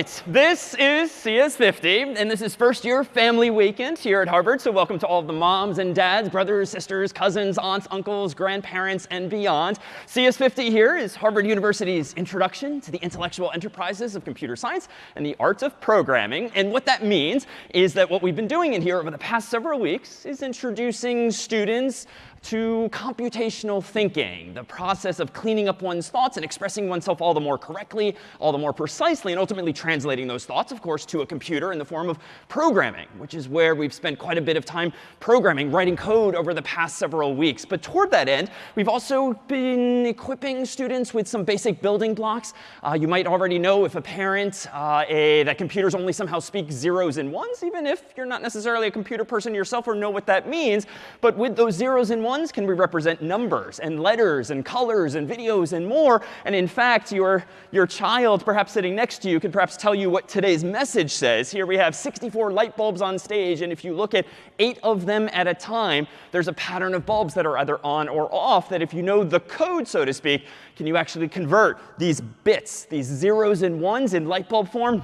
Right. This is CS50, and this is first year family weekend here at Harvard. So welcome to all of the moms and dads, brothers, sisters, cousins, aunts, uncles, grandparents, and beyond. CS50 here is Harvard University's introduction to the intellectual enterprises of computer science and the art of programming. And what that means is that what we've been doing in here over the past several weeks is introducing students to computational thinking, the process of cleaning up one's thoughts and expressing oneself all the more correctly, all the more precisely, and ultimately translating those thoughts, of course, to a computer in the form of programming, which is where we've spent quite a bit of time programming, writing code over the past several weeks. But toward that end, we've also been equipping students with some basic building blocks. Uh, you might already know if a parent uh, a, that computers only somehow speak zeros and ones, even if you're not necessarily a computer person yourself or know what that means. But with those zeros and ones, ones can we represent numbers and letters and colors and videos and more. And in fact, your, your child, perhaps sitting next to you, could perhaps tell you what today's message says. Here we have 64 light bulbs on stage. And if you look at eight of them at a time, there's a pattern of bulbs that are either on or off that if you know the code, so to speak, can you actually convert these bits, these zeros and ones in light bulb form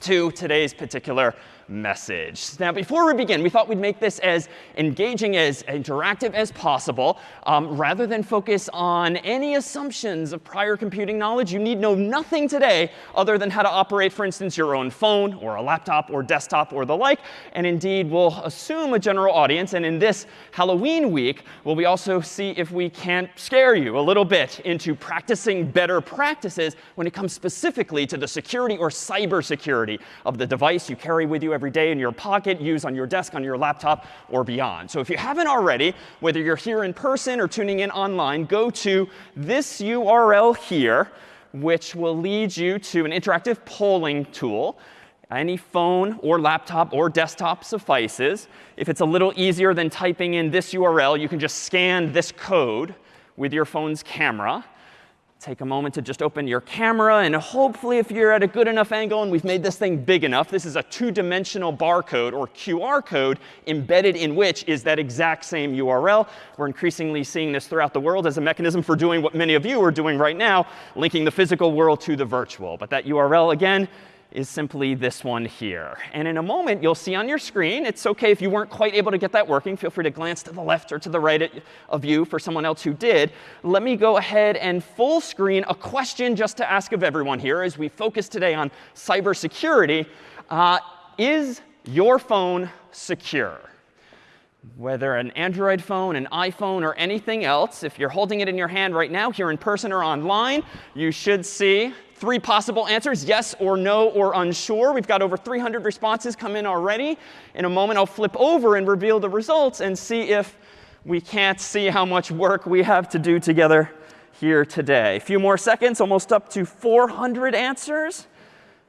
to today's particular message. Now, before we begin, we thought we'd make this as engaging, as interactive as possible. Um, rather than focus on any assumptions of prior computing knowledge, you need know nothing today other than how to operate, for instance, your own phone or a laptop or desktop or the like. And indeed, we'll assume a general audience. And in this Halloween week, will we also see if we can't scare you a little bit into practicing better practices when it comes specifically to the security or cyber security of the device you carry with you every day in your pocket, use on your desk, on your laptop, or beyond. So if you haven't already, whether you're here in person or tuning in online, go to this URL here, which will lead you to an interactive polling tool. Any phone or laptop or desktop suffices. If it's a little easier than typing in this URL, you can just scan this code with your phone's camera take a moment to just open your camera. And hopefully, if you're at a good enough angle and we've made this thing big enough, this is a two-dimensional barcode or QR code embedded in which is that exact same URL. We're increasingly seeing this throughout the world as a mechanism for doing what many of you are doing right now, linking the physical world to the virtual. But that URL, again, is simply this one here. And in a moment, you'll see on your screen, it's OK if you weren't quite able to get that working. Feel free to glance to the left or to the right of you for someone else who did. Let me go ahead and full screen a question just to ask of everyone here as we focus today on cybersecurity. Uh, is your phone secure? Whether an Android phone, an iPhone, or anything else, if you're holding it in your hand right now, here in person or online, you should see three possible answers, yes or no or unsure. We've got over 300 responses come in already. In a moment, I'll flip over and reveal the results and see if we can't see how much work we have to do together here today. A few more seconds, almost up to 400 answers.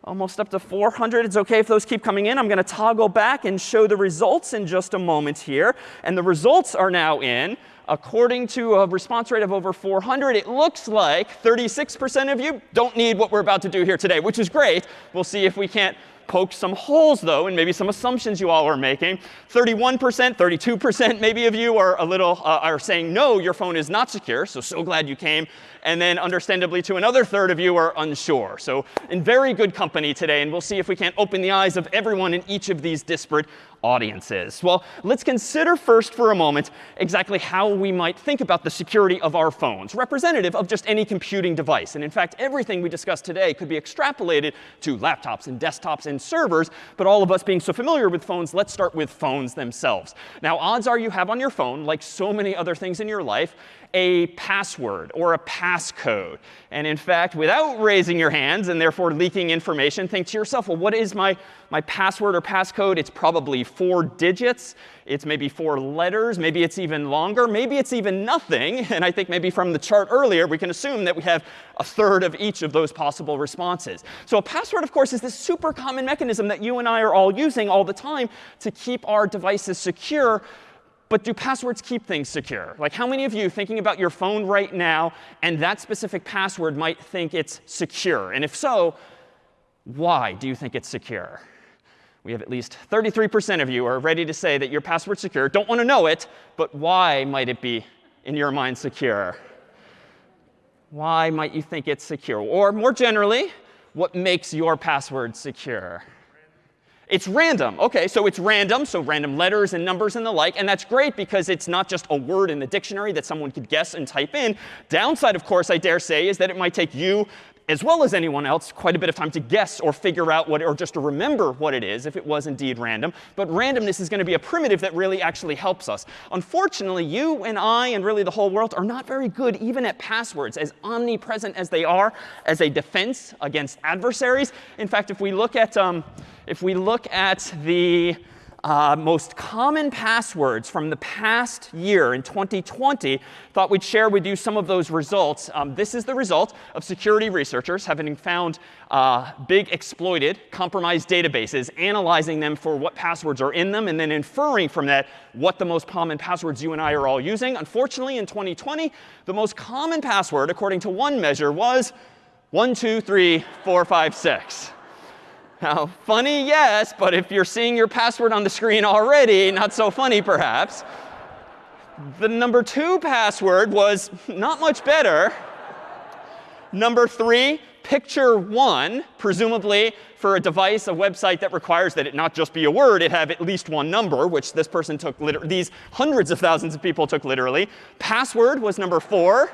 Almost up to 400. It's OK if those keep coming in. I'm going to toggle back and show the results in just a moment here. And the results are now in according to a response rate of over 400, it looks like 36% of you don't need what we're about to do here today, which is great. We'll see if we can't poke some holes, though, and maybe some assumptions you all are making. 31%, 32% maybe of you are a little uh, are saying, no, your phone is not secure. So, so glad you came. And then understandably to another third of you are unsure. So in very good company today. And we'll see if we can't open the eyes of everyone in each of these disparate audiences? Well, let's consider first for a moment exactly how we might think about the security of our phones, representative of just any computing device. And in fact, everything we discussed today could be extrapolated to laptops and desktops and servers. But all of us being so familiar with phones, let's start with phones themselves. Now, odds are you have on your phone, like so many other things in your life, a password or a passcode. And in fact, without raising your hands and therefore leaking information, think to yourself, well, what is my, my password or passcode? It's probably four digits. It's maybe four letters. Maybe it's even longer. Maybe it's even nothing. And I think maybe from the chart earlier, we can assume that we have a third of each of those possible responses. So a password, of course, is this super common mechanism that you and I are all using all the time to keep our devices secure but do passwords keep things secure? Like how many of you thinking about your phone right now and that specific password might think it's secure? And if so, why do you think it's secure? We have at least 33% of you are ready to say that your password's secure. Don't want to know it, but why might it be, in your mind, secure? Why might you think it's secure? Or more generally, what makes your password secure? It's random. OK, so it's random, so random letters and numbers and the like. And that's great because it's not just a word in the dictionary that someone could guess and type in. Downside, of course, I dare say, is that it might take you as well as anyone else, quite a bit of time to guess or figure out what, or just to remember what it is if it was indeed random. But randomness is going to be a primitive that really actually helps us. Unfortunately, you and I and really the whole world are not very good even at passwords, as omnipresent as they are as a defense against adversaries. In fact, if we look at, um, if we look at the uh, most common passwords from the past year in 2020, thought we'd share with you some of those results. Um, this is the result of security researchers having found uh, big exploited, compromised databases, analyzing them for what passwords are in them, and then inferring from that what the most common passwords you and I are all using. Unfortunately, in 2020, the most common password, according to one measure, was 1, 2, 3, 4, 5, 6. Now, funny, yes, but if you're seeing your password on the screen already, not so funny perhaps. The number two password was not much better. Number three, picture one, presumably for a device, a website that requires that it not just be a word, it have at least one number, which this person took, literally, these hundreds of thousands of people took literally. Password was number four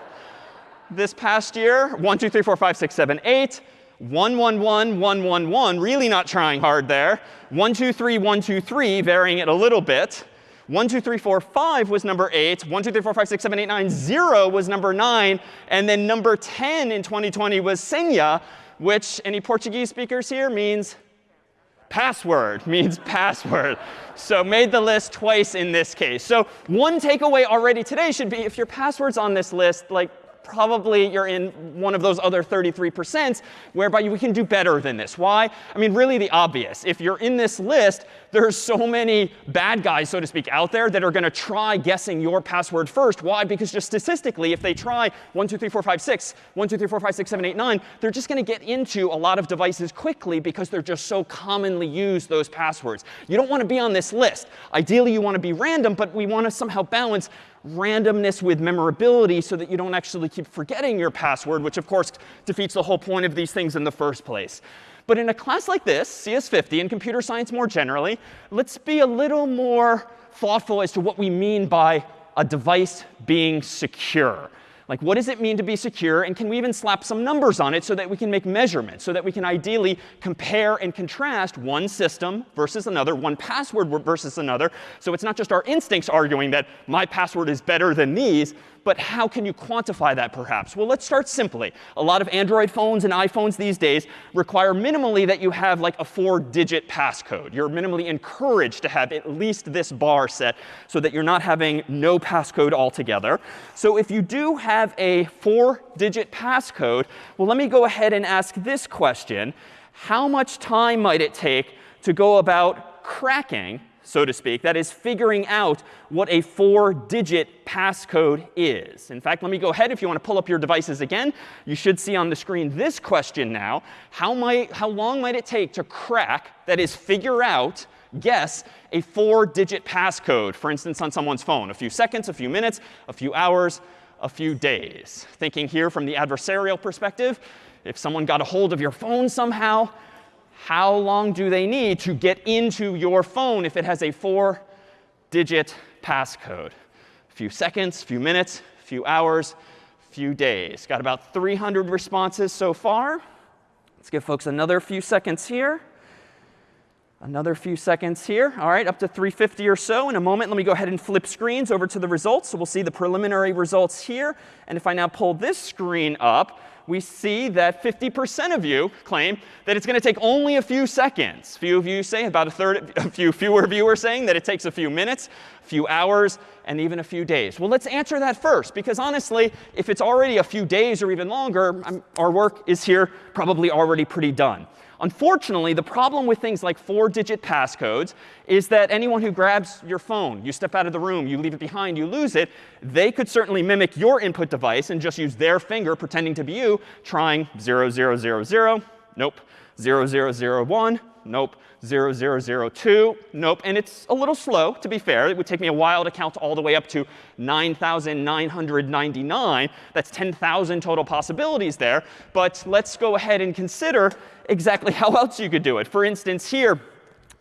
this past year. One, two, three, four, five, six, seven, eight. 1, 1, 1, 1, 1, 1, really not trying hard there. 1, 2, 3, 1, 2, 3, varying it a little bit. 1, 2, 3, 4, 5 was number 8. 1, 2, 3, 4, 5, 6, 7, 8, 9, 0 was number 9. And then number 10 in 2020 was senha, which, any Portuguese speakers here, means password, means password. So made the list twice in this case. So one takeaway already today should be if your password's on this list, like probably you're in one of those other 33% whereby we can do better than this. Why? I mean, really the obvious. If you're in this list, there's so many bad guys, so to speak, out there that are going to try guessing your password first. Why? Because just statistically, if they try 1, 2, 3, 4, 5, 6, 1, 2, 3, 4, 5, 6, 7, 8, 9, they're just going to get into a lot of devices quickly because they're just so commonly used, those passwords. You don't want to be on this list. Ideally, you want to be random, but we want to somehow balance randomness with memorability so that you don't actually keep forgetting your password, which of course defeats the whole point of these things in the first place. But in a class like this, CS50, and computer science more generally, let's be a little more thoughtful as to what we mean by a device being secure. Like, what does it mean to be secure? And can we even slap some numbers on it so that we can make measurements, so that we can ideally compare and contrast one system versus another, one password versus another. So it's not just our instincts arguing that my password is better than these, but how can you quantify that perhaps? Well, let's start simply. A lot of Android phones and iPhones these days require minimally that you have like a four-digit passcode. You're minimally encouraged to have at least this bar set so that you're not having no passcode altogether. So if you do have a four-digit passcode, well, let me go ahead and ask this question. How much time might it take to go about cracking so to speak. That is figuring out what a four-digit passcode is. In fact, let me go ahead. If you want to pull up your devices again, you should see on the screen this question now. How, might, how long might it take to crack, that is figure out, guess, a four-digit passcode, for instance, on someone's phone? A few seconds, a few minutes, a few hours, a few days. Thinking here from the adversarial perspective, if someone got a hold of your phone somehow, how long do they need to get into your phone if it has a four-digit passcode? A few seconds, a few minutes, a few hours, a few days. Got about 300 responses so far. Let's give folks another few seconds here. Another few seconds here. All right, up to 350 or so. In a moment, let me go ahead and flip screens over to the results. So we'll see the preliminary results here. And if I now pull this screen up, we see that 50% of you claim that it's going to take only a few seconds. Few of you say, about a third, a few fewer of you are saying that it takes a few minutes, a few hours, and even a few days. Well, let's answer that first, because honestly, if it's already a few days or even longer, I'm, our work is here probably already pretty done. Unfortunately, the problem with things like four-digit passcodes is that anyone who grabs your phone, you step out of the room, you leave it behind, you lose it, they could certainly mimic your input device and just use their finger pretending to be you, trying 0000, nope, 0001, Nope. 0002. Nope. And it's a little slow, to be fair. It would take me a while to count all the way up to 9,999. That's 10,000 total possibilities there. But let's go ahead and consider exactly how else you could do it. For instance, here,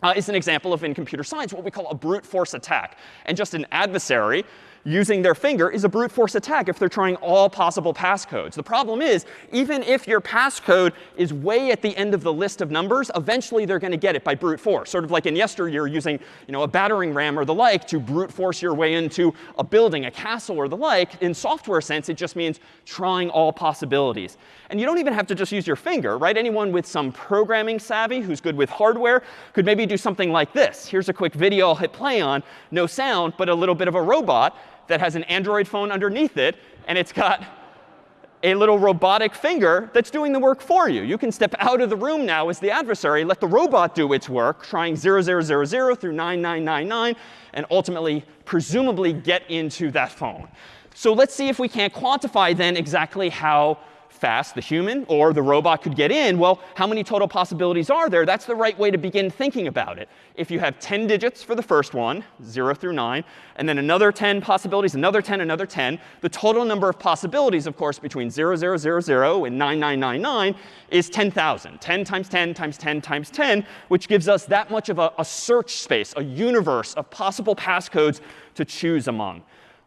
uh, is an example of in computer science what we call a brute force attack. And just an adversary using their finger is a brute force attack if they're trying all possible passcodes. The problem is, even if your passcode is way at the end of the list of numbers, eventually they're going to get it by brute force. Sort of like in yesteryear using you know, a battering ram or the like to brute force your way into a building, a castle or the like. In software sense, it just means trying all possibilities. And you don't even have to just use your finger, right? Anyone with some programming savvy who's good with hardware could maybe do something like this. Here's a quick video I'll hit play on. No sound, but a little bit of a robot that has an Android phone underneath it, and it's got a little robotic finger that's doing the work for you. You can step out of the room now as the adversary, let the robot do its work, trying 0000 through 9999, and ultimately, presumably, get into that phone. So let's see if we can't quantify then exactly how fast the human or the robot could get in, well, how many total possibilities are there? That's the right way to begin thinking about it. If you have 10 digits for the first one, 0 through 9, and then another 10 possibilities, another 10, another 10, the total number of possibilities, of course, between 0, 0, 0, 0 and 9999 is 10,000. 10 times 10 times 10 times 10, which gives us that much of a, a search space, a universe of possible passcodes to choose among.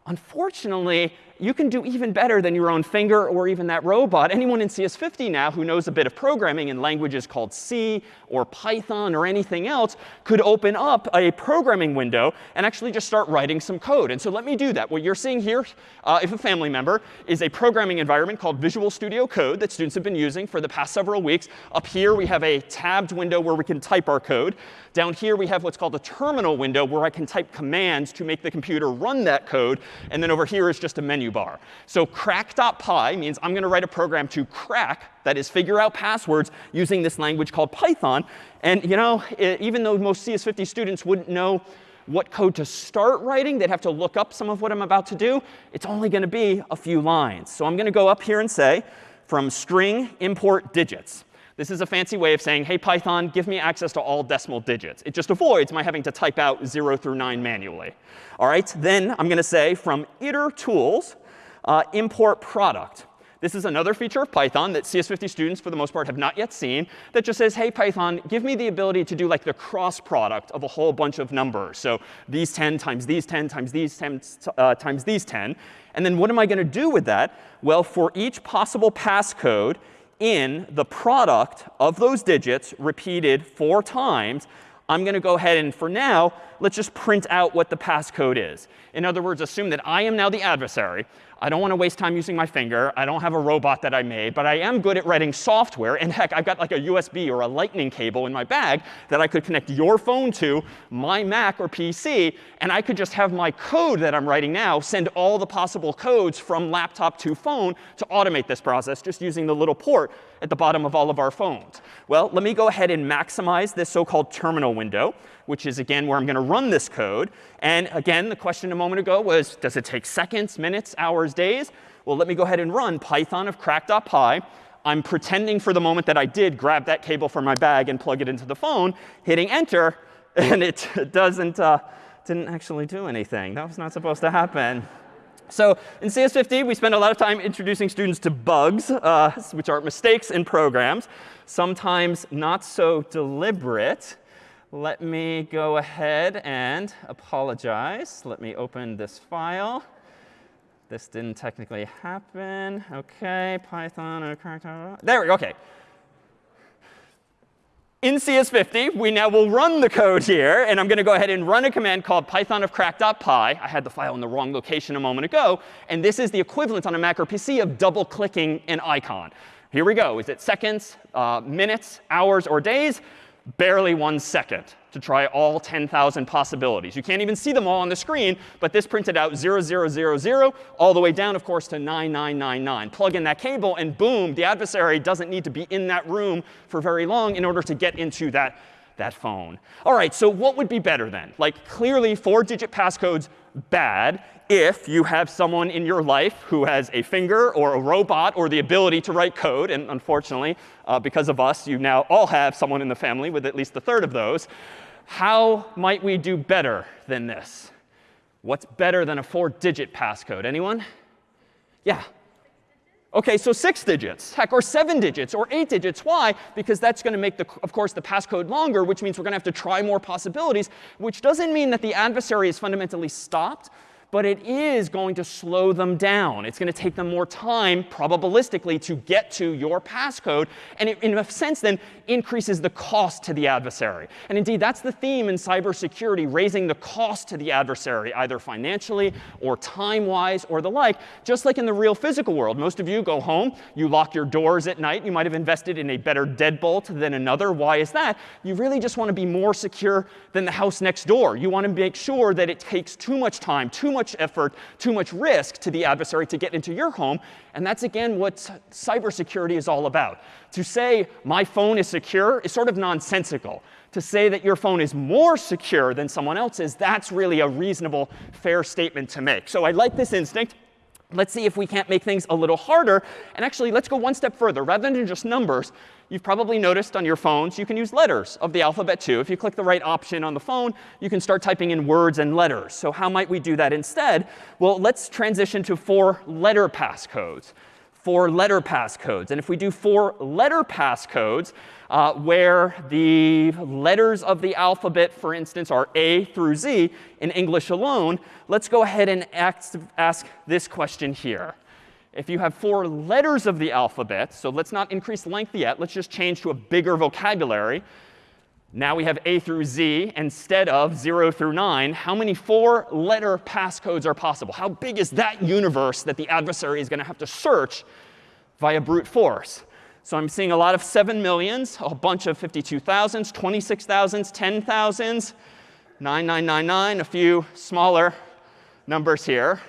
Unfortunately, you can do even better than your own finger or even that robot. Anyone in CS50 now who knows a bit of programming in languages called C or Python or anything else could open up a programming window and actually just start writing some code. And so let me do that. What you're seeing here, uh, if a family member, is a programming environment called Visual Studio Code that students have been using for the past several weeks. Up here, we have a tabbed window where we can type our code. Down here, we have what's called a terminal window where I can type commands to make the computer run that code. And then over here is just a menu menu bar. So crack.py means I'm going to write a program to crack, that is, figure out passwords using this language called Python. And you know, even though most CS50 students wouldn't know what code to start writing, they'd have to look up some of what I'm about to do. It's only going to be a few lines. So I'm going to go up here and say, from string import digits. This is a fancy way of saying, hey, Python, give me access to all decimal digits. It just avoids my having to type out 0 through 9 manually. All right, then I'm going to say from itertools, uh, import product. This is another feature of Python that CS50 students, for the most part, have not yet seen that just says, hey, Python, give me the ability to do like the cross product of a whole bunch of numbers. So these 10 times these 10 times these 10 uh, times these 10. And then what am I going to do with that? Well, for each possible passcode, in the product of those digits repeated four times, I'm going to go ahead and, for now, let's just print out what the passcode is. In other words, assume that I am now the adversary. I don't want to waste time using my finger. I don't have a robot that I made. But I am good at writing software. And heck, I've got like a USB or a lightning cable in my bag that I could connect your phone to, my Mac or PC. And I could just have my code that I'm writing now send all the possible codes from laptop to phone to automate this process just using the little port at the bottom of all of our phones. Well, let me go ahead and maximize this so-called terminal window which is, again, where I'm going to run this code. And again, the question a moment ago was, does it take seconds, minutes, hours, days? Well, let me go ahead and run python of crack.py. I'm pretending for the moment that I did grab that cable from my bag and plug it into the phone, hitting enter, and it doesn't, uh, didn't actually do anything. That was not supposed to happen. So in CS50, we spend a lot of time introducing students to bugs, uh, which are mistakes in programs, sometimes not so deliberate let me go ahead and apologize. Let me open this file. This didn't technically happen. OK, Python. There we go. OK. In CS50, we now will run the code here. And I'm going to go ahead and run a command called python of crack.py. I had the file in the wrong location a moment ago. And this is the equivalent on a Mac or PC of double clicking an icon. Here we go. Is it seconds, uh, minutes, hours, or days? Barely one second to try all 10,000 possibilities. You can't even see them all on the screen, but this printed out 0000 all the way down, of course, to 9999. Plug in that cable, and boom, the adversary doesn't need to be in that room for very long in order to get into that, that phone. All right, so what would be better then? Like, clearly, four-digit passcodes bad if you have someone in your life who has a finger or a robot or the ability to write code. And unfortunately, uh, because of us, you now all have someone in the family with at least a third of those. How might we do better than this? What's better than a four-digit passcode? Anyone? Yeah. OK, so six digits, heck, or seven digits, or eight digits. Why? Because that's going to make, the, of course, the passcode longer, which means we're going to have to try more possibilities, which doesn't mean that the adversary is fundamentally stopped but it is going to slow them down. It's going to take them more time, probabilistically, to get to your passcode. And it, in a sense, then, increases the cost to the adversary. And indeed, that's the theme in cybersecurity, raising the cost to the adversary, either financially or time-wise or the like, just like in the real physical world. Most of you go home, you lock your doors at night. You might have invested in a better deadbolt than another. Why is that? You really just want to be more secure than the house next door. You want to make sure that it takes too much time, too much effort, too much risk to the adversary to get into your home. And that's, again, what cybersecurity is all about. To say my phone is secure is sort of nonsensical. To say that your phone is more secure than someone else's, that's really a reasonable, fair statement to make. So I like this instinct. Let's see if we can't make things a little harder. And actually, let's go one step further. Rather than just numbers, you've probably noticed on your phones, you can use letters of the alphabet too. If you click the right option on the phone, you can start typing in words and letters. So how might we do that instead? Well, let's transition to four letter passcodes four letter passcodes. And if we do four letter passcodes, uh, where the letters of the alphabet, for instance, are A through Z in English alone, let's go ahead and ask, ask this question here. If you have four letters of the alphabet, so let's not increase length yet. Let's just change to a bigger vocabulary. Now we have A through Z instead of 0 through 9. How many four-letter passcodes are possible? How big is that universe that the adversary is going to have to search via brute force? So I'm seeing a lot of 7 millions, a bunch of 52,000s, 26,000s, 10,000s, 9999, a few smaller numbers here.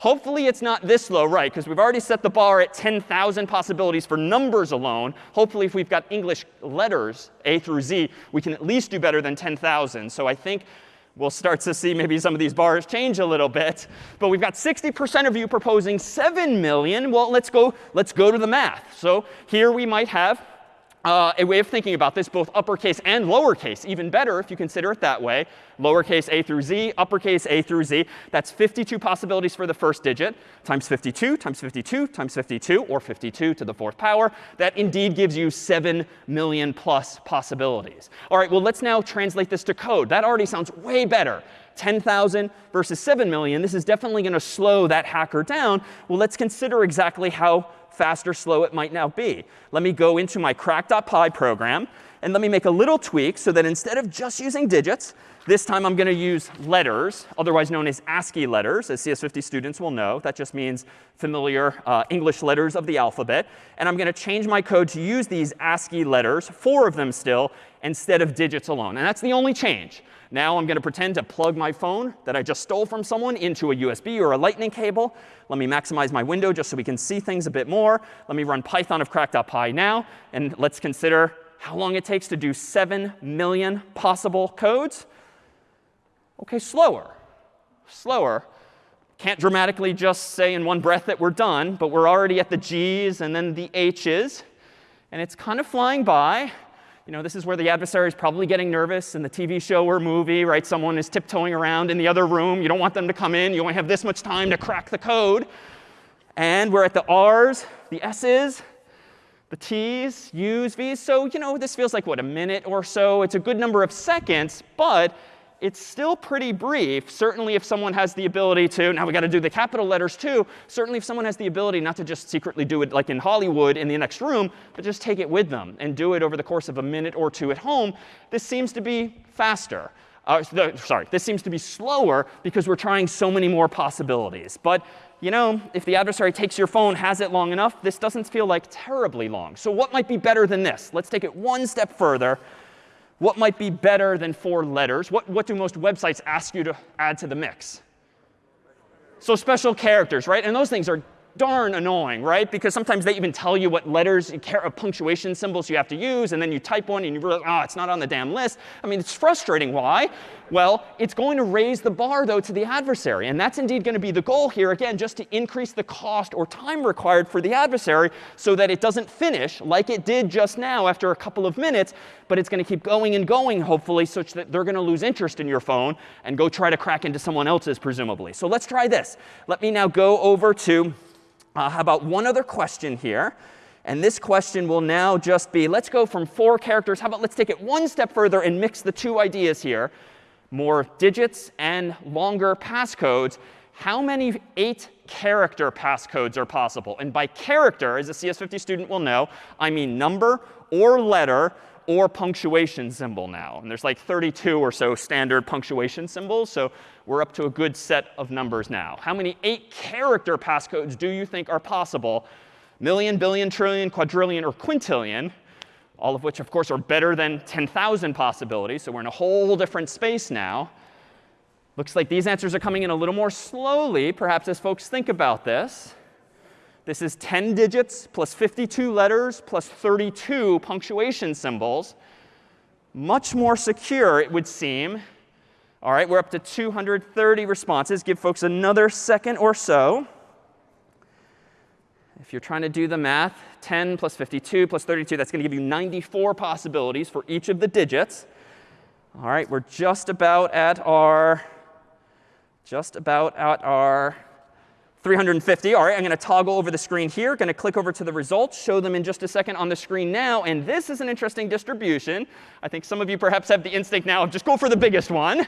Hopefully it's not this low, right? Because we've already set the bar at 10,000 possibilities for numbers alone. Hopefully if we've got English letters, A through Z, we can at least do better than 10,000. So I think we'll start to see maybe some of these bars change a little bit. But we've got 60% of you proposing 7 million. Well, let's go, let's go to the math. So here we might have uh, a way of thinking about this, both uppercase and lowercase, even better if you consider it that way. Lowercase a through z, uppercase a through z. That's 52 possibilities for the first digit, times 52, times 52, times 52, or 52 to the fourth power. That indeed gives you 7 million plus possibilities. All right, well, let's now translate this to code. That already sounds way better. 10,000 versus 7 million. This is definitely going to slow that hacker down. Well, let's consider exactly how fast or slow it might now be. Let me go into my crack.py program. And let me make a little tweak so that instead of just using digits, this time I'm going to use letters, otherwise known as ASCII letters, as CS50 students will know. That just means familiar uh, English letters of the alphabet. And I'm going to change my code to use these ASCII letters, four of them still, instead of digits alone. And that's the only change. Now I'm going to pretend to plug my phone that I just stole from someone into a USB or a lightning cable. Let me maximize my window just so we can see things a bit more. Let me run Python of crack.py now. And let's consider how long it takes to do 7 million possible codes. OK, slower. Slower. Can't dramatically just say in one breath that we're done, but we're already at the G's and then the H's. And it's kind of flying by you know, this is where the adversary is probably getting nervous in the TV show or movie, right? Someone is tiptoeing around in the other room. You don't want them to come in. You only have this much time to crack the code. And we're at the R's, the S's, the T's, U's, V's. So, you know, this feels like, what, a minute or so? It's a good number of seconds. But it's still pretty brief. Certainly if someone has the ability to, now we got to do the capital letters too. Certainly if someone has the ability not to just secretly do it like in Hollywood in the next room, but just take it with them and do it over the course of a minute or two at home, this seems to be faster. Uh, sorry, this seems to be slower because we're trying so many more possibilities. But you know, if the adversary takes your phone, has it long enough, this doesn't feel like terribly long. So what might be better than this? Let's take it one step further. What might be better than four letters? What, what do most websites ask you to add to the mix? So special characters, right? And those things are darn annoying, right? Because sometimes they even tell you what letters, punctuation symbols you have to use, and then you type one and you realize, oh, it's not on the damn list. I mean, it's frustrating. Why? Well, it's going to raise the bar, though, to the adversary. And that's indeed going to be the goal here, again, just to increase the cost or time required for the adversary so that it doesn't finish like it did just now after a couple of minutes, but it's going to keep going and going, hopefully, such that they're going to lose interest in your phone and go try to crack into someone else's, presumably. So let's try this. Let me now go over to uh, how about one other question here? And this question will now just be, let's go from four characters. How about let's take it one step further and mix the two ideas here. More digits and longer passcodes. How many eight character passcodes are possible? And by character, as a CS50 student will know, I mean number or letter or punctuation symbol now. And there's like 32 or so standard punctuation symbols. So we're up to a good set of numbers now. How many eight character passcodes do you think are possible? Million, billion, trillion, quadrillion, or quintillion, all of which, of course, are better than 10,000 possibilities. So we're in a whole different space now. Looks like these answers are coming in a little more slowly, perhaps as folks think about this. This is 10 digits plus 52 letters plus 32 punctuation symbols. Much more secure, it would seem. All right, we're up to 230 responses. Give folks another second or so. If you're trying to do the math, 10 plus 52 plus 32, that's going to give you 94 possibilities for each of the digits. All right, we're just about at our, just about at our 350. All right, I'm going to toggle over the screen here. Going to click over to the results, show them in just a second on the screen now. And this is an interesting distribution. I think some of you perhaps have the instinct now of just go for the biggest one.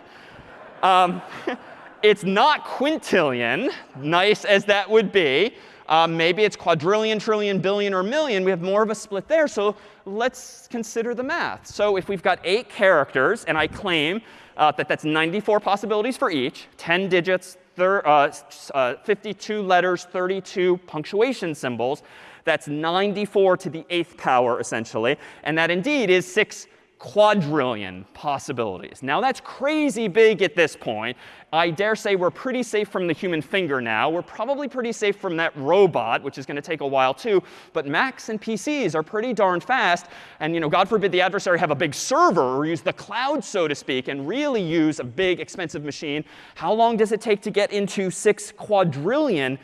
Um, it's not quintillion, nice as that would be. Um, maybe it's quadrillion, trillion, billion, or million. We have more of a split there. So let's consider the math. So if we've got eight characters, and I claim uh, that that's 94 possibilities for each, 10 digits, uh, uh, 52 letters, 32 punctuation symbols. That's 94 to the eighth power, essentially. And that indeed is 6 quadrillion possibilities. Now that's crazy big at this point. I dare say we're pretty safe from the human finger now. We're probably pretty safe from that robot, which is going to take a while too. But Macs and PCs are pretty darn fast. And you know, God forbid the adversary have a big server or use the cloud, so to speak, and really use a big, expensive machine. How long does it take to get into 6 quadrillion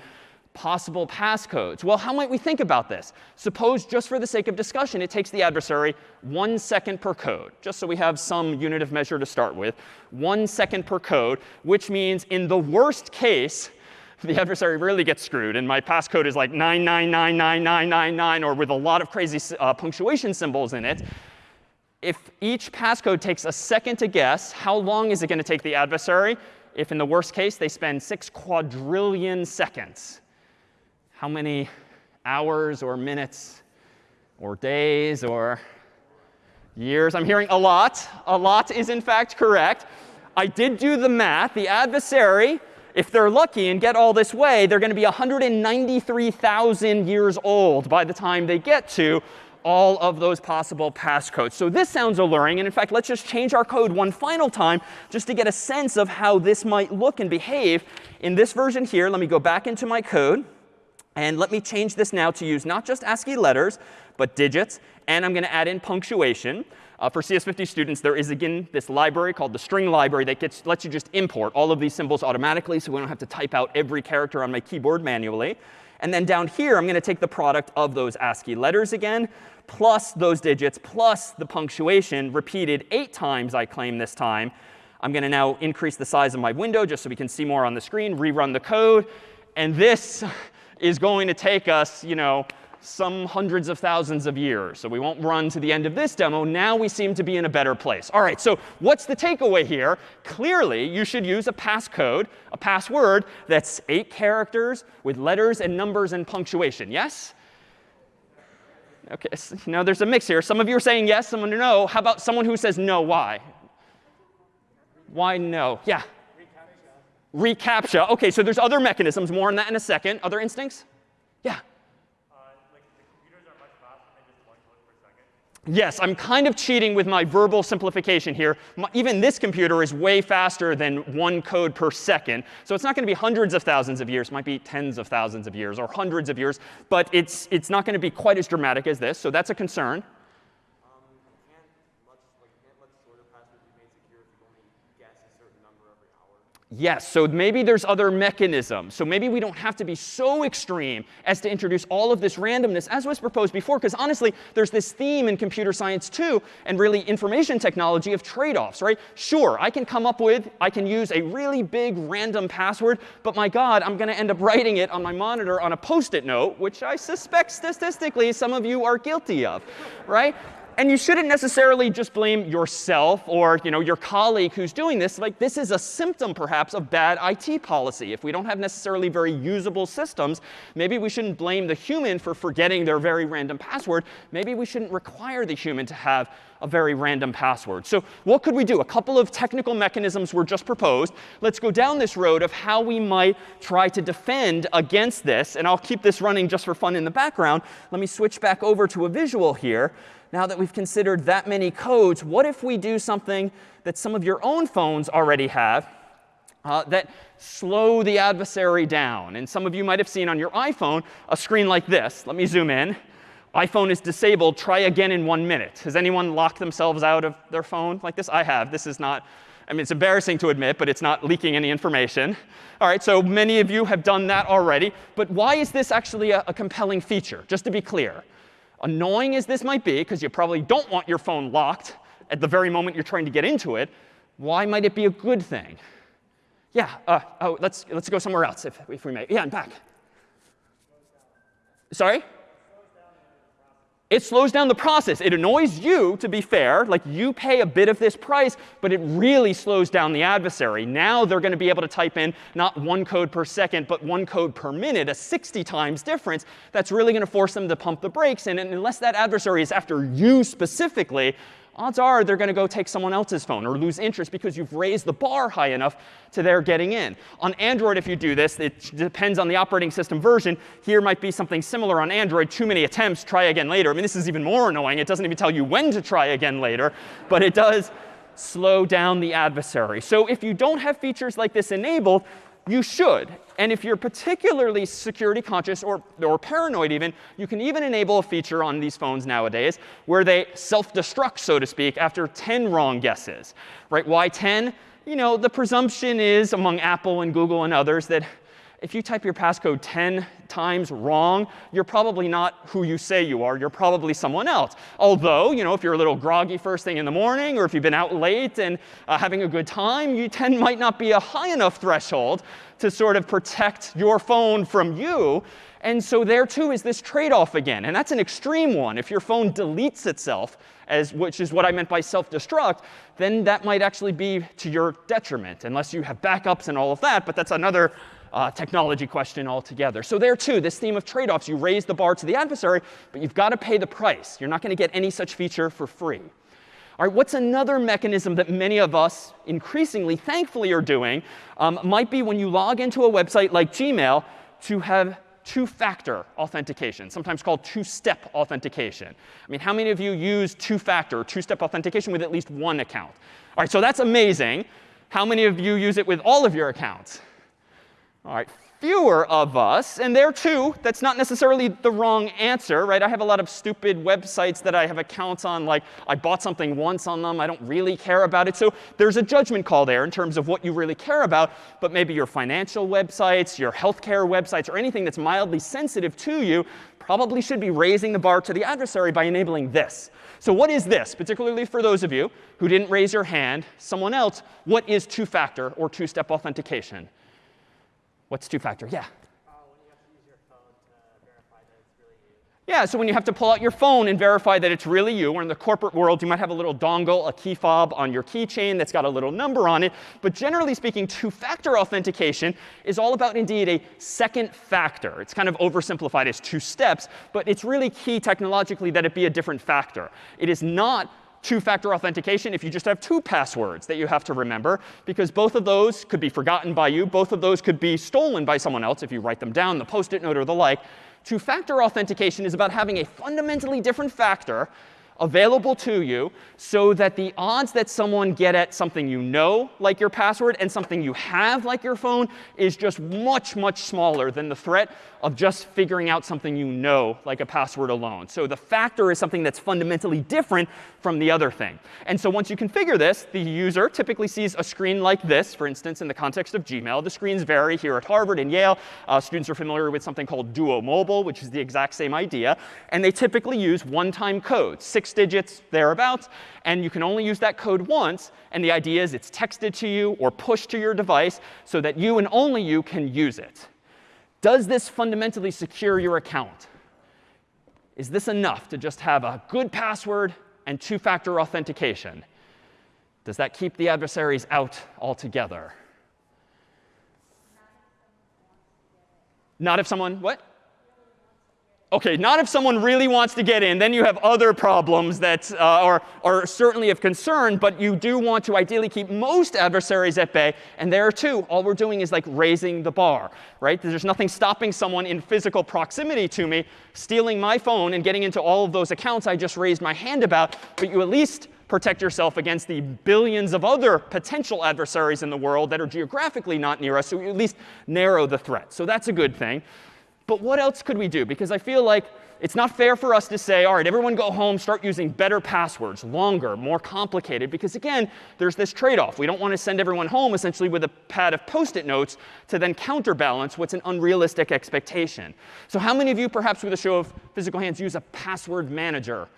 possible passcodes. Well, how might we think about this? Suppose, just for the sake of discussion, it takes the adversary one second per code, just so we have some unit of measure to start with. One second per code, which means in the worst case, the adversary really gets screwed. And my passcode is like 9999999 or with a lot of crazy uh, punctuation symbols in it. If each passcode takes a second to guess, how long is it going to take the adversary? If in the worst case, they spend 6 quadrillion seconds how many hours or minutes or days or years. I'm hearing a lot. A lot is in fact correct. I did do the math. The adversary, if they're lucky and get all this way, they're going to be 193,000 years old by the time they get to all of those possible passcodes. So this sounds alluring. And in fact, let's just change our code one final time just to get a sense of how this might look and behave. In this version here, let me go back into my code. And let me change this now to use not just ASCII letters, but digits. And I'm going to add in punctuation. Uh, for CS50 students, there is, again, this library called the string library that gets, lets you just import all of these symbols automatically so we don't have to type out every character on my keyboard manually. And then down here, I'm going to take the product of those ASCII letters again, plus those digits, plus the punctuation repeated eight times, I claim this time. I'm going to now increase the size of my window just so we can see more on the screen, rerun the code. And this is going to take us, you know, some hundreds of thousands of years. So we won't run to the end of this demo. Now we seem to be in a better place. All right, so what's the takeaway here? Clearly, you should use a passcode, a password that's eight characters with letters and numbers and punctuation. Yes? OK, so, now there's a mix here. Some of you are saying yes, someone no. How about someone who says no? Why? Why no? Yeah reCAPTCHA. OK, so there's other mechanisms. More on that in a second. Other instincts? Yeah. Uh, yes, I'm kind of cheating with my verbal simplification here. My, even this computer is way faster than one code per second. So it's not going to be hundreds of thousands of years. It might be tens of thousands of years or hundreds of years. But it's, it's not going to be quite as dramatic as this. So that's a concern. Yes, so maybe there's other mechanisms. So maybe we don't have to be so extreme as to introduce all of this randomness as was proposed before. Because honestly, there's this theme in computer science too, and really information technology of trade-offs, right? Sure, I can come up with, I can use a really big random password, but my God, I'm going to end up writing it on my monitor on a post-it note, which I suspect statistically some of you are guilty of, right? And you shouldn't necessarily just blame yourself or you know, your colleague who's doing this. Like this is a symptom, perhaps, of bad IT policy. If we don't have necessarily very usable systems, maybe we shouldn't blame the human for forgetting their very random password. Maybe we shouldn't require the human to have a very random password. So what could we do? A couple of technical mechanisms were just proposed. Let's go down this road of how we might try to defend against this. And I'll keep this running just for fun in the background. Let me switch back over to a visual here now that we've considered that many codes, what if we do something that some of your own phones already have uh, that slow the adversary down? And some of you might have seen on your iPhone a screen like this. Let me zoom in. iPhone is disabled. Try again in one minute. Has anyone locked themselves out of their phone like this? I have. This is not I mean, it's embarrassing to admit, but it's not leaking any information. All right, so many of you have done that already. But why is this actually a, a compelling feature? Just to be clear, annoying as this might be, because you probably don't want your phone locked at the very moment you're trying to get into it, why might it be a good thing? Yeah, uh, oh, let's, let's go somewhere else if, if we may. Yeah, I'm back. Sorry? It slows down the process. It annoys you, to be fair. Like you pay a bit of this price, but it really slows down the adversary. Now they're going to be able to type in not one code per second, but one code per minute, a 60 times difference. That's really going to force them to pump the brakes. And unless that adversary is after you specifically, odds are they're going to go take someone else's phone or lose interest because you've raised the bar high enough to their getting in. On Android, if you do this, it depends on the operating system version. Here might be something similar on Android. Too many attempts, try again later. I mean, this is even more annoying. It doesn't even tell you when to try again later. But it does slow down the adversary. So if you don't have features like this enabled, you should. And if you're particularly security conscious or, or paranoid even, you can even enable a feature on these phones nowadays where they self-destruct, so to speak, after 10 wrong guesses. Right? Why 10? You know, the presumption is among Apple and Google and others that if you type your passcode 10 times wrong, you're probably not who you say you are. You're probably someone else. Although, you know, if you're a little groggy first thing in the morning, or if you've been out late and uh, having a good time, you 10 might not be a high enough threshold to sort of protect your phone from you. And so there, too, is this trade-off again. And that's an extreme one. If your phone deletes itself, as, which is what I meant by self-destruct, then that might actually be to your detriment, unless you have backups and all of that. But that's another uh, technology question altogether. So there too, this theme of trade-offs, you raise the bar to the adversary, but you've got to pay the price. You're not going to get any such feature for free. All right, what's another mechanism that many of us increasingly, thankfully, are doing um, might be when you log into a website like Gmail to have two-factor authentication, sometimes called two-step authentication. I mean, how many of you use two-factor, two-step authentication with at least one account? All right, so that's amazing. How many of you use it with all of your accounts? All right, fewer of us. And there, too, that's not necessarily the wrong answer, right? I have a lot of stupid websites that I have accounts on, like I bought something once on them. I don't really care about it. So there's a judgment call there in terms of what you really care about. But maybe your financial websites, your healthcare websites, or anything that's mildly sensitive to you probably should be raising the bar to the adversary by enabling this. So what is this? Particularly for those of you who didn't raise your hand, someone else, what is two-factor or two-step authentication? What's two-factor? Yeah. Yeah, so when you have to pull out your phone and verify that it's really you, or in the corporate world, you might have a little dongle, a key fob on your keychain that's got a little number on it. But generally speaking, two-factor authentication is all about, indeed, a second factor. It's kind of oversimplified as two steps, but it's really key technologically that it be a different factor. It is not two-factor authentication if you just have two passwords that you have to remember, because both of those could be forgotten by you. Both of those could be stolen by someone else if you write them down, the post-it note or the like. Two-factor authentication is about having a fundamentally different factor available to you so that the odds that someone get at something you know, like your password, and something you have, like your phone, is just much, much smaller than the threat of just figuring out something you know, like a password alone. So the factor is something that's fundamentally different from the other thing. And so once you configure this, the user typically sees a screen like this, for instance, in the context of Gmail. The screens vary here at Harvard and Yale. Uh, students are familiar with something called Duo Mobile, which is the exact same idea. And they typically use one-time code, six digits thereabouts. And you can only use that code once. And the idea is it's texted to you or pushed to your device so that you and only you can use it. Does this fundamentally secure your account? Is this enough to just have a good password and two-factor authentication? Does that keep the adversaries out altogether? Not if someone, what? OK, not if someone really wants to get in. Then you have other problems that uh, are, are certainly of concern. But you do want to ideally keep most adversaries at bay. And there, too, all we're doing is like raising the bar. right? There's nothing stopping someone in physical proximity to me stealing my phone and getting into all of those accounts I just raised my hand about. But you at least protect yourself against the billions of other potential adversaries in the world that are geographically not near us. So you at least narrow the threat. So that's a good thing. But what else could we do? Because I feel like it's not fair for us to say, all right, everyone go home, start using better passwords, longer, more complicated. Because again, there's this trade-off. We don't want to send everyone home essentially with a pad of post-it notes to then counterbalance what's an unrealistic expectation. So how many of you, perhaps with a show of physical hands, use a password manager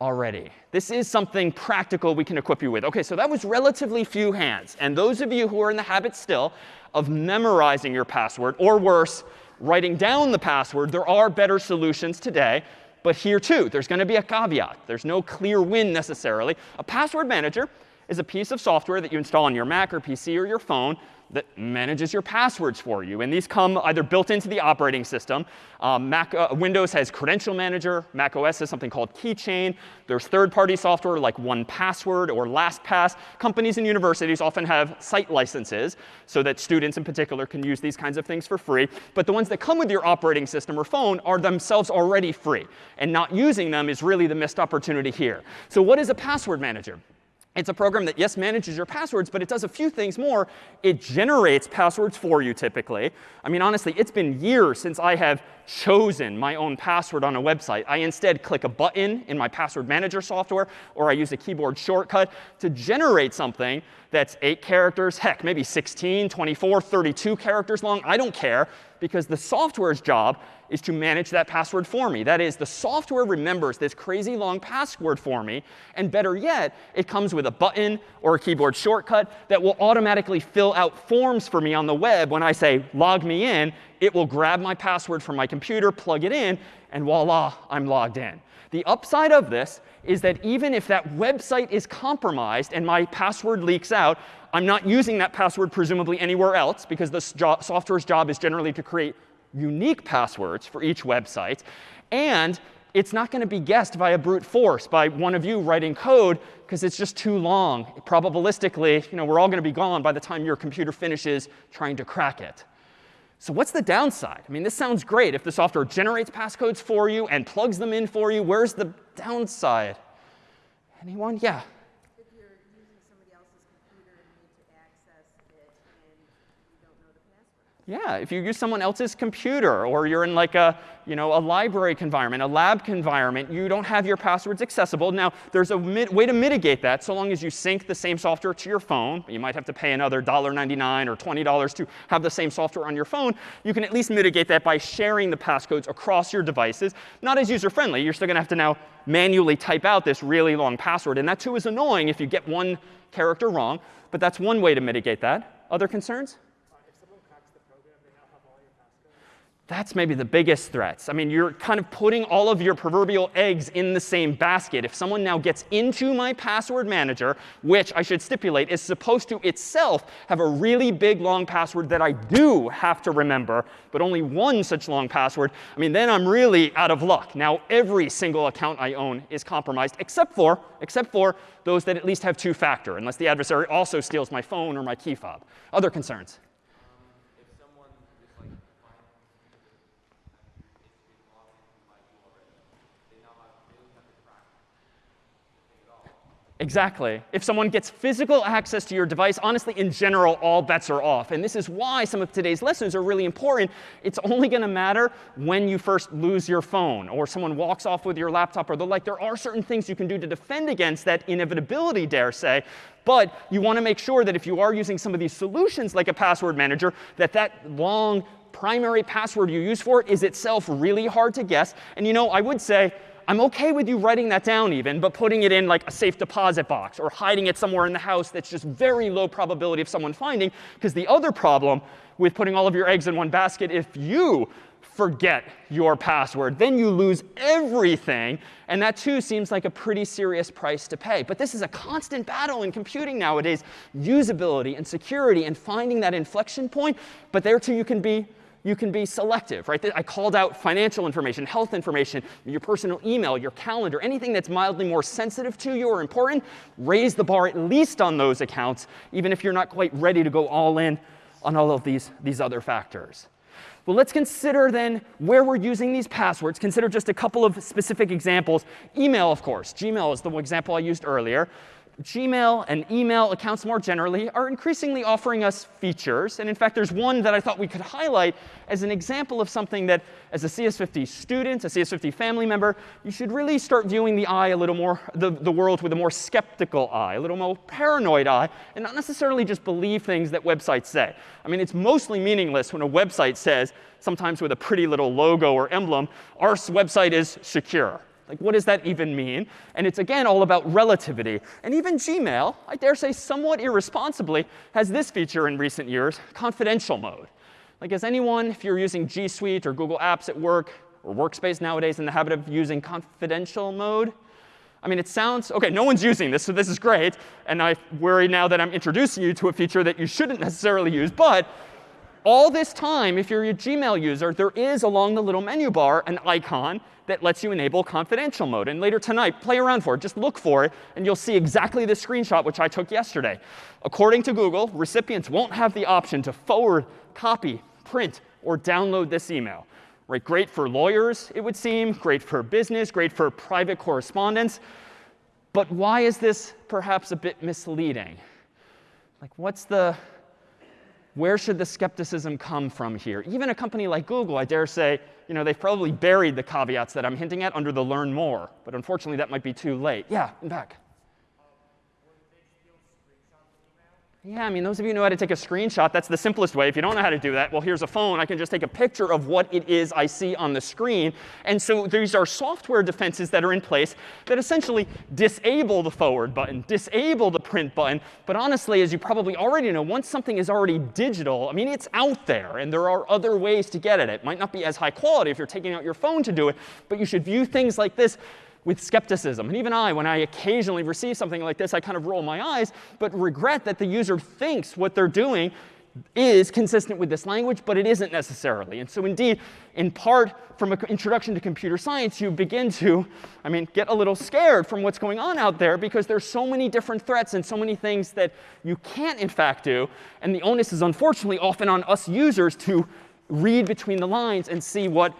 already? This is something practical we can equip you with. OK, so that was relatively few hands. And those of you who are in the habit still of memorizing your password, or worse, writing down the password, there are better solutions today. But here, too, there's going to be a caveat. There's no clear win necessarily. A password manager is a piece of software that you install on your Mac or PC or your phone that manages your passwords for you. And these come either built into the operating system. Um, Mac, uh, Windows has Credential Manager. Mac OS has something called Keychain. There's third-party software like 1Password or LastPass. Companies and universities often have site licenses so that students in particular can use these kinds of things for free. But the ones that come with your operating system or phone are themselves already free. And not using them is really the missed opportunity here. So what is a password manager? It's a program that, yes, manages your passwords, but it does a few things more. It generates passwords for you, typically. I mean, honestly, it's been years since I have chosen my own password on a website. I instead click a button in my password manager software, or I use a keyboard shortcut to generate something that's 8 characters, heck, maybe 16, 24, 32 characters long. I don't care, because the software's job is to manage that password for me. That is, the software remembers this crazy long password for me. And better yet, it comes with a button or a keyboard shortcut that will automatically fill out forms for me on the web. When I say log me in, it will grab my password from my computer, plug it in, and voila, I'm logged in. The upside of this is that even if that website is compromised and my password leaks out, I'm not using that password presumably anywhere else because the software's job is generally to create unique passwords for each website. And it's not going to be guessed by a brute force, by one of you writing code, because it's just too long. Probabilistically, you know, we're all going to be gone by the time your computer finishes trying to crack it. So what's the downside? I mean, this sounds great. If the software generates passcodes for you and plugs them in for you, where's the downside? Anyone? Yeah. Yeah, if you use someone else's computer or you're in like a, you know, a library environment, a lab environment, you don't have your passwords accessible. Now, there's a way to mitigate that so long as you sync the same software to your phone. You might have to pay another $1.99 or $20 to have the same software on your phone. You can at least mitigate that by sharing the passcodes across your devices. Not as user-friendly. You're still going to have to now manually type out this really long password. And that, too, is annoying if you get one character wrong. But that's one way to mitigate that. Other concerns? That's maybe the biggest threats. I mean, you're kind of putting all of your proverbial eggs in the same basket. If someone now gets into my password manager, which I should stipulate is supposed to itself have a really big long password that I do have to remember, but only one such long password, I mean, then I'm really out of luck. Now, every single account I own is compromised, except for, except for those that at least have two-factor, unless the adversary also steals my phone or my key fob. Other concerns? Exactly. If someone gets physical access to your device, honestly, in general, all bets are off. And this is why some of today's lessons are really important. It's only going to matter when you first lose your phone or someone walks off with your laptop or the like. There are certain things you can do to defend against that inevitability, dare say. But you want to make sure that if you are using some of these solutions like a password manager, that that long primary password you use for it is itself really hard to guess. And you know, I would say, I'm OK with you writing that down even, but putting it in like a safe deposit box or hiding it somewhere in the house that's just very low probability of someone finding. Because the other problem with putting all of your eggs in one basket, if you forget your password, then you lose everything. And that, too, seems like a pretty serious price to pay. But this is a constant battle in computing nowadays, usability and security and finding that inflection point. But there, too, you can be you can be selective, right? I called out financial information, health information, your personal email, your calendar, anything that's mildly more sensitive to you or important, raise the bar at least on those accounts, even if you're not quite ready to go all in on all of these, these other factors. Well, let's consider then where we're using these passwords. Consider just a couple of specific examples. Email, of course. Gmail is the example I used earlier. Gmail and email accounts more generally are increasingly offering us features. And in fact, there's one that I thought we could highlight as an example of something that, as a CS50 student, a CS50 family member, you should really start viewing the eye a little more, the, the world with a more skeptical eye, a little more paranoid eye, and not necessarily just believe things that websites say. I mean, it's mostly meaningless when a website says, sometimes with a pretty little logo or emblem, our website is secure. Like, what does that even mean? And it's, again, all about relativity. And even Gmail, I dare say somewhat irresponsibly, has this feature in recent years, confidential mode. Like, is anyone, if you're using G Suite or Google Apps at work or Workspace nowadays, in the habit of using confidential mode? I mean, it sounds OK, no one's using this, so this is great. And I worry now that I'm introducing you to a feature that you shouldn't necessarily use. But all this time, if you're a Gmail user, there is along the little menu bar an icon that lets you enable confidential mode. And later tonight, play around for it. Just look for it, and you'll see exactly the screenshot which I took yesterday. According to Google, recipients won't have the option to forward, copy, print, or download this email. Right? Great for lawyers, it would seem. Great for business. Great for private correspondence. But why is this perhaps a bit misleading? Like, what's the where should the skepticism come from here? Even a company like Google, I dare say, you know, they've probably buried the caveats that I'm hinting at under the learn more. But unfortunately, that might be too late. Yeah, in back. Yeah, I mean, those of you know how to take a screenshot, that's the simplest way. If you don't know how to do that, well, here's a phone. I can just take a picture of what it is I see on the screen. And so these are software defenses that are in place that essentially disable the forward button, disable the print button. But honestly, as you probably already know, once something is already digital, I mean, it's out there. And there are other ways to get at it. It might not be as high quality if you're taking out your phone to do it. But you should view things like this with skepticism. And even I, when I occasionally receive something like this, I kind of roll my eyes, but regret that the user thinks what they're doing is consistent with this language, but it isn't necessarily. And so indeed, in part, from an introduction to computer science, you begin to, I mean, get a little scared from what's going on out there because there's so many different threats and so many things that you can't, in fact, do. And the onus is unfortunately often on us users to read between the lines and see what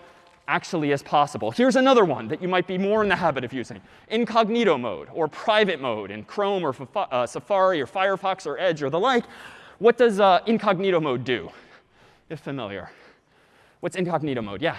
actually as possible. Here's another one that you might be more in the habit of using. Incognito mode or private mode in Chrome or uh, Safari or Firefox or Edge or the like. What does uh, incognito mode do, if familiar? What's incognito mode? Yeah.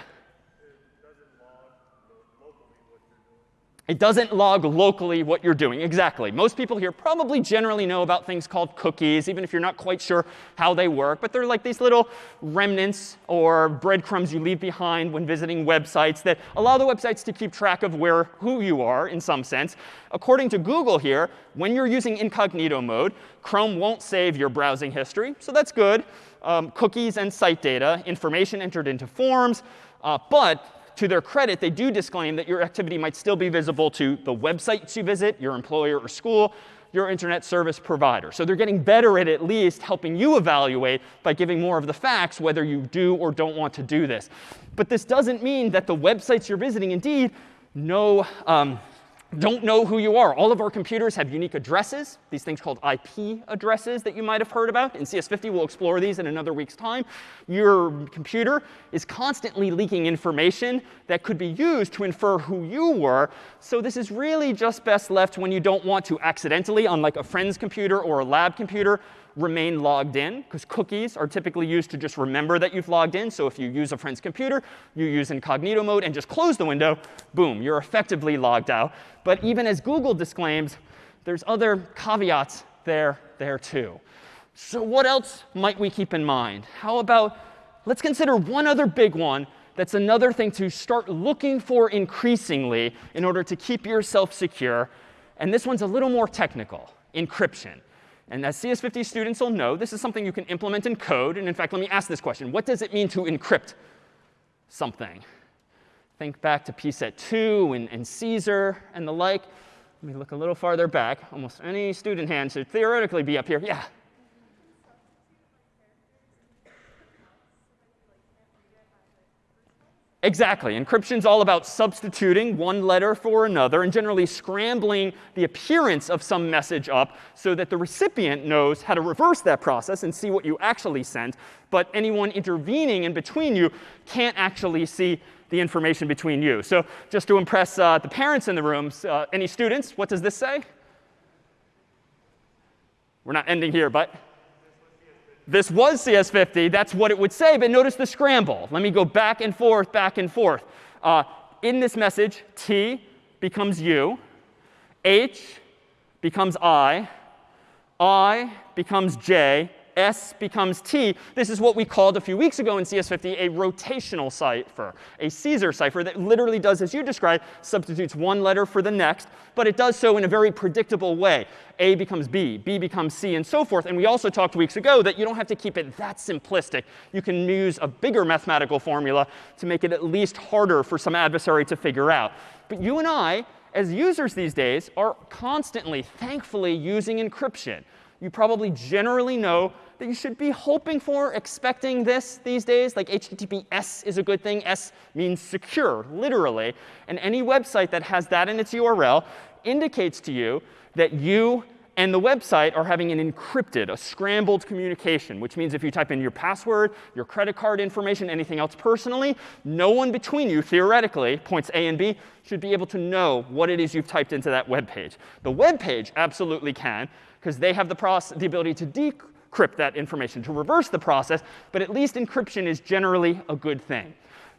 It doesn't log locally what you're doing. Exactly. Most people here probably generally know about things called cookies, even if you're not quite sure how they work. But they're like these little remnants or breadcrumbs you leave behind when visiting websites that allow the websites to keep track of where who you are in some sense. According to Google here, when you're using incognito mode, Chrome won't save your browsing history. So that's good. Um, cookies and site data, information entered into forms. Uh, but to their credit, they do disclaim that your activity might still be visible to the websites you visit, your employer or school, your internet service provider. So they're getting better at at least helping you evaluate by giving more of the facts whether you do or don't want to do this. But this doesn't mean that the websites you're visiting indeed know um, don't know who you are. All of our computers have unique addresses, these things called IP addresses that you might have heard about. In CS50, we'll explore these in another week's time. Your computer is constantly leaking information that could be used to infer who you were. So this is really just best left when you don't want to accidentally, on like a friend's computer or a lab computer, remain logged in, because cookies are typically used to just remember that you've logged in. So if you use a friend's computer, you use incognito mode and just close the window, boom, you're effectively logged out. But even as Google disclaims, there's other caveats there, there too. So what else might we keep in mind? How about, let's consider one other big one that's another thing to start looking for increasingly in order to keep yourself secure. And this one's a little more technical, encryption. And as CS50 students will know, this is something you can implement in code. And in fact, let me ask this question. What does it mean to encrypt something? Think back to PSET2 and, and Caesar and the like. Let me look a little farther back. Almost any student hand should theoretically be up here. Yeah. Exactly. Encryption is all about substituting one letter for another and generally scrambling the appearance of some message up so that the recipient knows how to reverse that process and see what you actually sent. But anyone intervening in between you can't actually see the information between you. So just to impress uh, the parents in the room, uh, any students, what does this say? We're not ending here, but this was CS50. That's what it would say. But notice the scramble. Let me go back and forth, back and forth. Uh, in this message, T becomes U. H becomes I. I becomes J. S becomes T. This is what we called a few weeks ago in CS50 a rotational cipher, a Caesar cipher that literally does, as you described, substitutes one letter for the next, but it does so in a very predictable way. A becomes B, B becomes C, and so forth. And we also talked weeks ago that you don't have to keep it that simplistic. You can use a bigger mathematical formula to make it at least harder for some adversary to figure out. But you and I, as users these days, are constantly, thankfully, using encryption. You probably generally know that you should be hoping for, expecting this these days. Like HTTPS is a good thing. S means secure, literally. And any website that has that in its URL indicates to you that you and the website are having an encrypted, a scrambled communication, which means if you type in your password, your credit card information, anything else personally, no one between you, theoretically, points A and B, should be able to know what it is you've typed into that web page. The web page absolutely can, because they have the, process, the ability to encrypt that information, to reverse the process. But at least encryption is generally a good thing.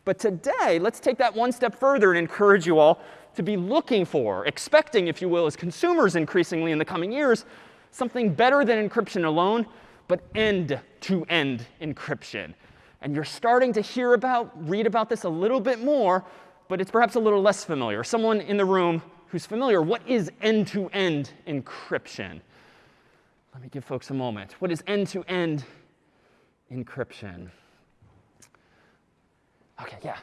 But today, let's take that one step further and encourage you all to be looking for, expecting, if you will, as consumers increasingly in the coming years, something better than encryption alone, but end-to-end -end encryption. And you're starting to hear about, read about this a little bit more, but it's perhaps a little less familiar. Someone in the room who's familiar, what is end-to-end -end encryption? Let me give folks a moment. What is end-to-end -end encryption? OK, yeah.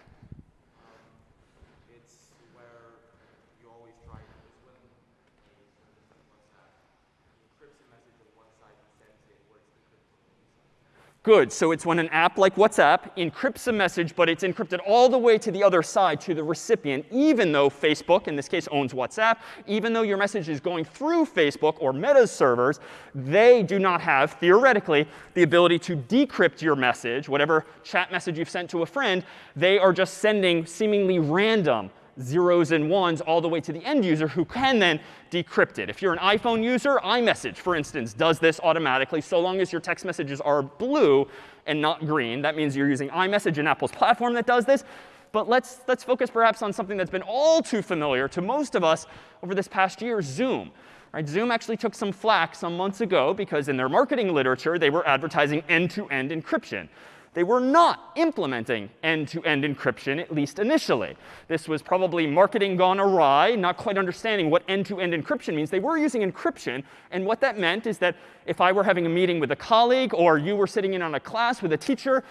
Good. So it's when an app like WhatsApp encrypts a message, but it's encrypted all the way to the other side, to the recipient, even though Facebook, in this case, owns WhatsApp, even though your message is going through Facebook or Meta's servers, they do not have, theoretically, the ability to decrypt your message, whatever chat message you've sent to a friend. They are just sending seemingly random zeros and ones all the way to the end user who can then decrypt it. If you're an iPhone user, iMessage, for instance, does this automatically so long as your text messages are blue and not green. That means you're using iMessage and Apple's platform that does this. But let's, let's focus perhaps on something that's been all too familiar to most of us over this past year, Zoom. Right, Zoom actually took some flack some months ago because in their marketing literature, they were advertising end-to-end -end encryption they were not implementing end-to-end -end encryption, at least initially. This was probably marketing gone awry, not quite understanding what end-to-end -end encryption means. They were using encryption. And what that meant is that if I were having a meeting with a colleague or you were sitting in on a class with a teacher,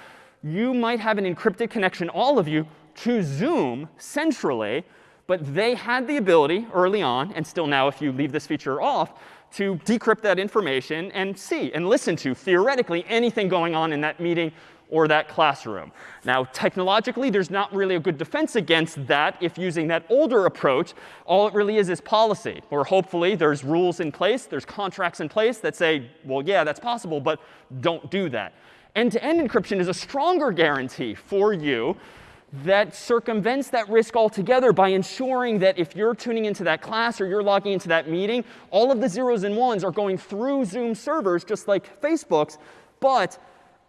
you might have an encrypted connection, all of you, to Zoom centrally. But they had the ability early on, and still now if you leave this feature off, to decrypt that information and see and listen to, theoretically, anything going on in that meeting or that classroom. Now, technologically, there's not really a good defense against that if using that older approach. All it really is is policy, or hopefully there's rules in place, there's contracts in place that say, well, yeah, that's possible, but don't do that. End-to-end -end encryption is a stronger guarantee for you that circumvents that risk altogether by ensuring that if you're tuning into that class or you're logging into that meeting, all of the zeros and ones are going through Zoom servers just like Facebook's, but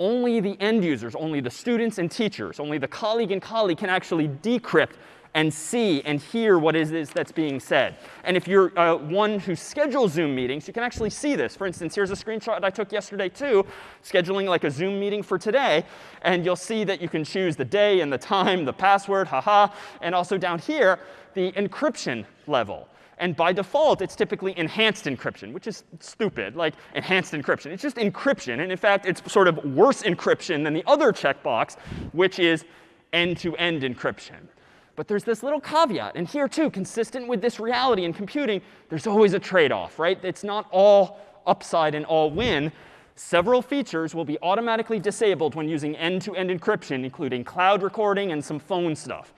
only the end users, only the students and teachers, only the colleague and colleague can actually decrypt and see and hear what it is that's being said. And if you're uh, one who schedules Zoom meetings, you can actually see this. For instance, here's a screenshot I took yesterday too, scheduling like a Zoom meeting for today. And you'll see that you can choose the day and the time, the password, haha, and also down here, the encryption level. And by default, it's typically enhanced encryption, which is stupid, like enhanced encryption. It's just encryption. And in fact, it's sort of worse encryption than the other checkbox, which is end-to-end -end encryption. But there's this little caveat. And here, too, consistent with this reality in computing, there's always a trade-off, right? It's not all upside and all win. Several features will be automatically disabled when using end-to-end -end encryption, including cloud recording and some phone stuff.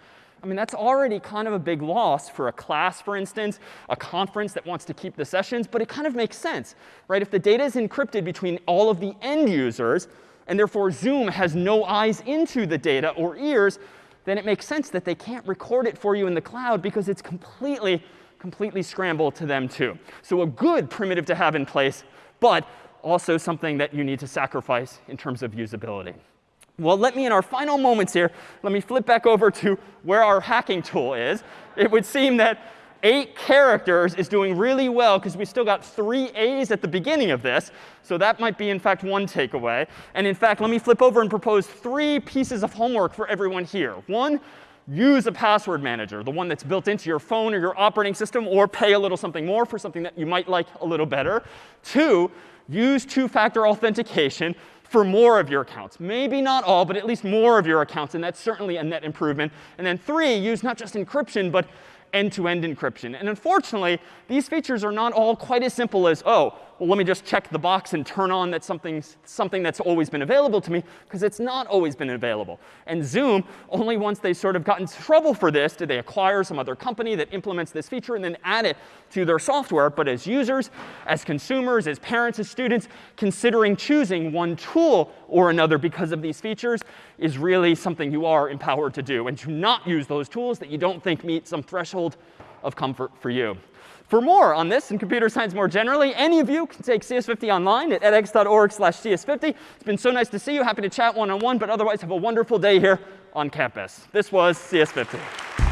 I mean, that's already kind of a big loss for a class, for instance, a conference that wants to keep the sessions. But it kind of makes sense, right? If the data is encrypted between all of the end users, and therefore Zoom has no eyes into the data or ears, then it makes sense that they can't record it for you in the cloud because it's completely, completely scrambled to them too. So a good primitive to have in place, but also something that you need to sacrifice in terms of usability. Well, let me, in our final moments here, let me flip back over to where our hacking tool is. It would seem that eight characters is doing really well because we still got three A's at the beginning of this. So that might be, in fact, one takeaway. And in fact, let me flip over and propose three pieces of homework for everyone here. One, use a password manager, the one that's built into your phone or your operating system, or pay a little something more for something that you might like a little better. Two, use two-factor authentication for more of your accounts. Maybe not all, but at least more of your accounts. And that's certainly a net improvement. And then three, use not just encryption, but end-to-end -end encryption. And unfortunately, these features are not all quite as simple as, oh, well, let me just check the box and turn on that something's, something that's always been available to me, because it's not always been available. And Zoom, only once they sort of got in trouble for this did they acquire some other company that implements this feature and then add it to their software. But as users, as consumers, as parents, as students, considering choosing one tool or another because of these features is really something you are empowered to do. And to not use those tools that you don't think meet some threshold of comfort for you. For more on this and computer science more generally, any of you can take CS50 online at edx.org slash CS50. It's been so nice to see you. Happy to chat one-on-one, -on -one, but otherwise have a wonderful day here on campus. This was CS50.